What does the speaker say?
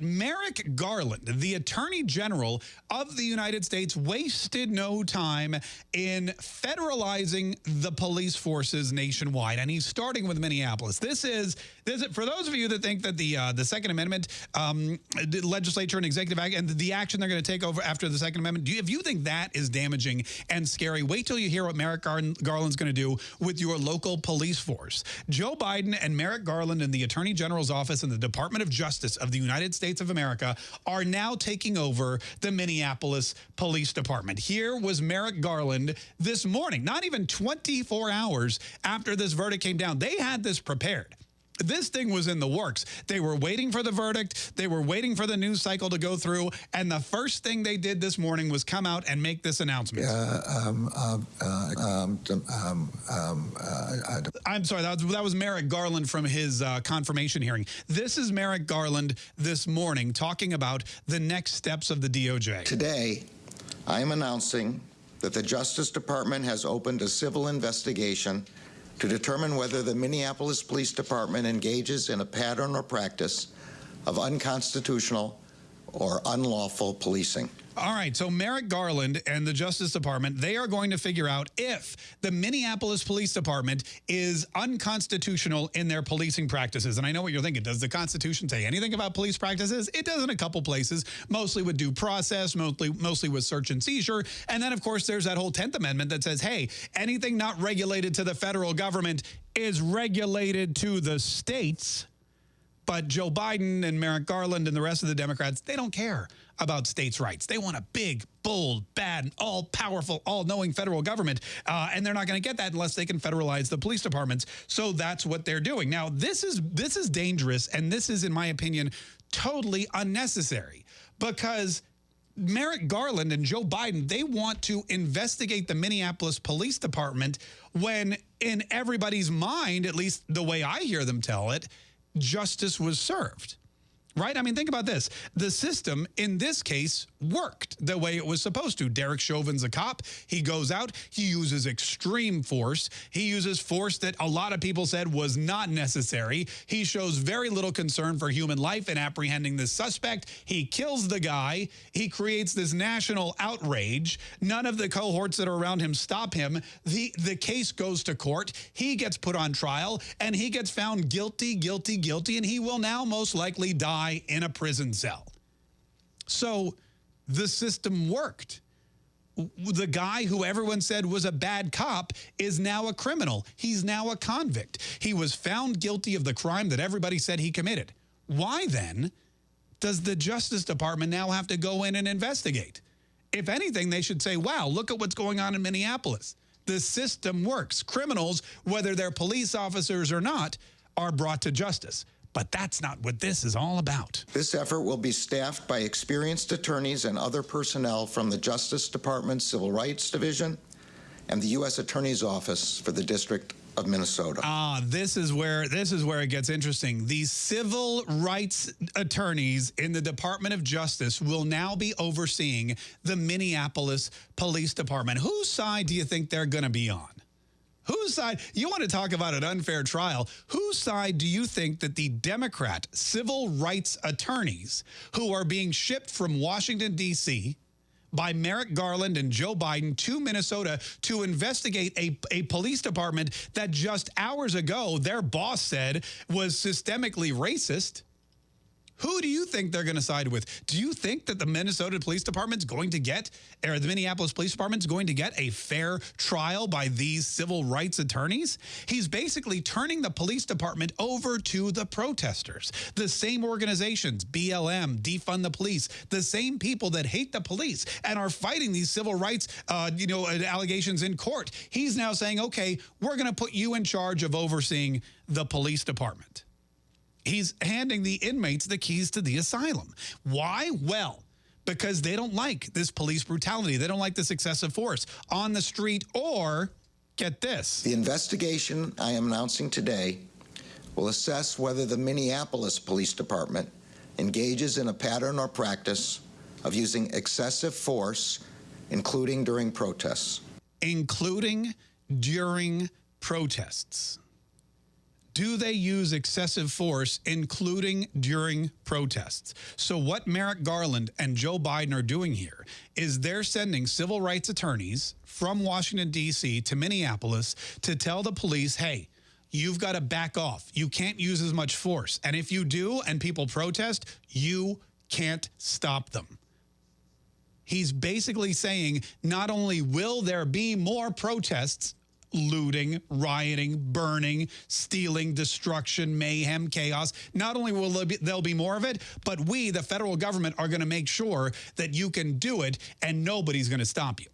Merrick Garland, the Attorney General of the United States, wasted no time in federalizing the police forces nationwide, and he's starting with Minneapolis. This is, this is for those of you that think that the uh, the Second Amendment um, the legislature and executive act and the action they're going to take over after the Second Amendment, you, if you think that is damaging and scary, wait till you hear what Merrick Gar Garland's going to do with your local police force. Joe Biden and Merrick Garland in the Attorney General's office and the Department of Justice of the United States States of America are now taking over the Minneapolis Police Department. Here was Merrick Garland this morning, not even 24 hours after this verdict came down. They had this prepared this thing was in the works. They were waiting for the verdict. They were waiting for the news cycle to go through. And the first thing they did this morning was come out and make this announcement. Uh, um, uh, um, um, um uh, I'm sorry, that was, that was Merrick Garland from his uh, confirmation hearing. This is Merrick Garland this morning talking about the next steps of the DOJ. Today, I am announcing that the Justice Department has opened a civil investigation to determine whether the Minneapolis Police Department engages in a pattern or practice of unconstitutional or unlawful policing. All right, so Merrick Garland and the Justice Department, they are going to figure out if the Minneapolis Police Department is unconstitutional in their policing practices. And I know what you're thinking. Does the Constitution say anything about police practices? It does in a couple places, mostly with due process, mostly, mostly with search and seizure. And then, of course, there's that whole 10th Amendment that says, hey, anything not regulated to the federal government is regulated to the states. But Joe Biden and Merrick Garland and the rest of the Democrats, they don't care about states' rights. They want a big, bold, bad, all-powerful, all-knowing federal government, uh, and they're not going to get that unless they can federalize the police departments. So that's what they're doing. Now, this is this is dangerous, and this is, in my opinion, totally unnecessary because Merrick Garland and Joe Biden, they want to investigate the Minneapolis Police Department when in everybody's mind, at least the way I hear them tell it, justice was served right? I mean, think about this. The system, in this case, worked the way it was supposed to. Derek Chauvin's a cop. He goes out. He uses extreme force. He uses force that a lot of people said was not necessary. He shows very little concern for human life in apprehending this suspect. He kills the guy. He creates this national outrage. None of the cohorts that are around him stop him. The, the case goes to court. He gets put on trial, and he gets found guilty, guilty, guilty, and he will now most likely die in a prison cell. So the system worked. The guy who everyone said was a bad cop is now a criminal. He's now a convict. He was found guilty of the crime that everybody said he committed. Why then does the Justice Department now have to go in and investigate? If anything, they should say, wow, look at what's going on in Minneapolis. The system works. Criminals, whether they're police officers or not, are brought to justice. But that's not what this is all about. This effort will be staffed by experienced attorneys and other personnel from the Justice Department Civil Rights Division and the U.S. Attorney's Office for the District of Minnesota. Ah, this is where this is where it gets interesting. These civil rights attorneys in the Department of Justice will now be overseeing the Minneapolis Police Department. Whose side do you think they're going to be on? Whose side, you want to talk about an unfair trial, whose side do you think that the Democrat civil rights attorneys who are being shipped from Washington, D.C., by Merrick Garland and Joe Biden to Minnesota to investigate a, a police department that just hours ago their boss said was systemically racist. Who do you think they're going to side with? Do you think that the Minnesota Police Department's going to get, or the Minneapolis Police Department's going to get a fair trial by these civil rights attorneys? He's basically turning the police department over to the protesters. The same organizations, BLM, Defund the Police, the same people that hate the police and are fighting these civil rights uh, you know, allegations in court. He's now saying, okay, we're going to put you in charge of overseeing the police department. He's handing the inmates the keys to the asylum. Why? Well, because they don't like this police brutality. They don't like this excessive force on the street or, get this. The investigation I am announcing today will assess whether the Minneapolis Police Department engages in a pattern or practice of using excessive force, including during protests. Including during protests. Do they use excessive force, including during protests? So, what Merrick Garland and Joe Biden are doing here is they're sending civil rights attorneys from Washington, D.C. to Minneapolis to tell the police, hey, you've got to back off. You can't use as much force. And if you do and people protest, you can't stop them. He's basically saying not only will there be more protests, looting, rioting, burning, stealing, destruction, mayhem, chaos. Not only will there be, there'll be more of it, but we, the federal government, are going to make sure that you can do it and nobody's going to stop you.